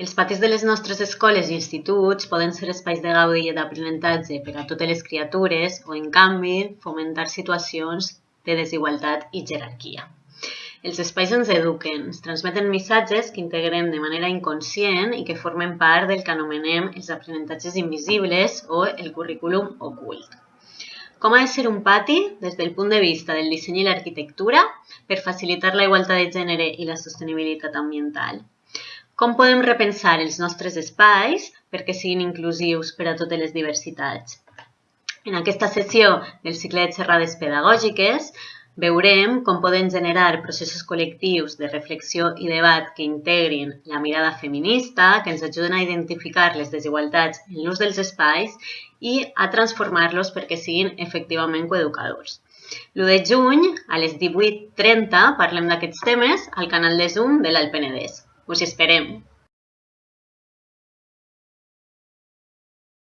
Els patis de les nostres escoles i instituts poden ser espais de gaudi i d'aprenentatge per a totes les criatures o, en canvi, fomentar situacions de desigualtat i jerarquia. Els espais ens eduquen, ens transmeten missatges que integrem de manera inconscient i que formen part del que anomenem els aprenentatges invisibles o el currículum ocult. Com ha de ser un pati des del punt de vista del disseny i l'arquitectura per facilitar la igualtat de gènere i la sostenibilitat ambiental? Com podem repensar els nostres espais perquè siguin inclusius per a totes les diversitats? En aquesta sessió del cicle de xerrades pedagògiques veurem com poden generar processos col·lectius de reflexió i debat que integrin la mirada feminista, que ens ajuden a identificar les desigualtats en l'ús dels espais i a transformar-los perquè siguin efectivament coeducadors. L'1 de juny, a les 18.30, parlem d'aquests temes al canal de Zoom de l'Alt Penedès. Pues esperemos.